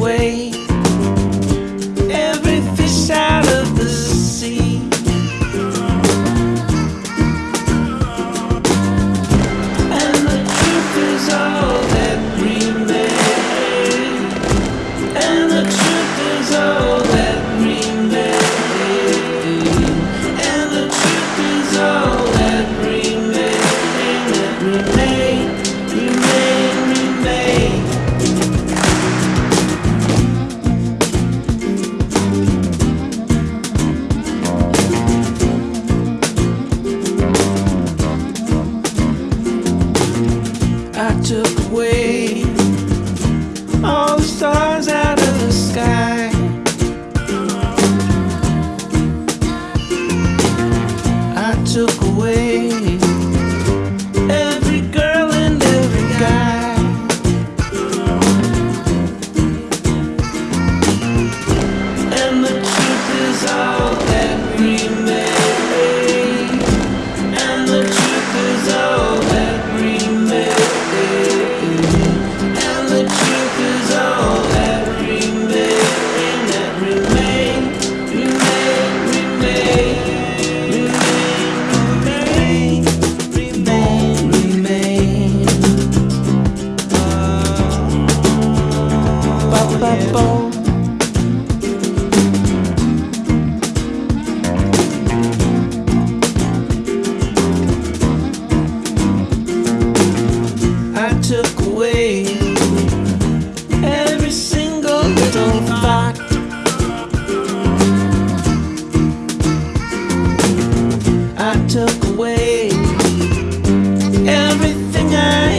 away. all the stars out of the sky. I took I took away everything I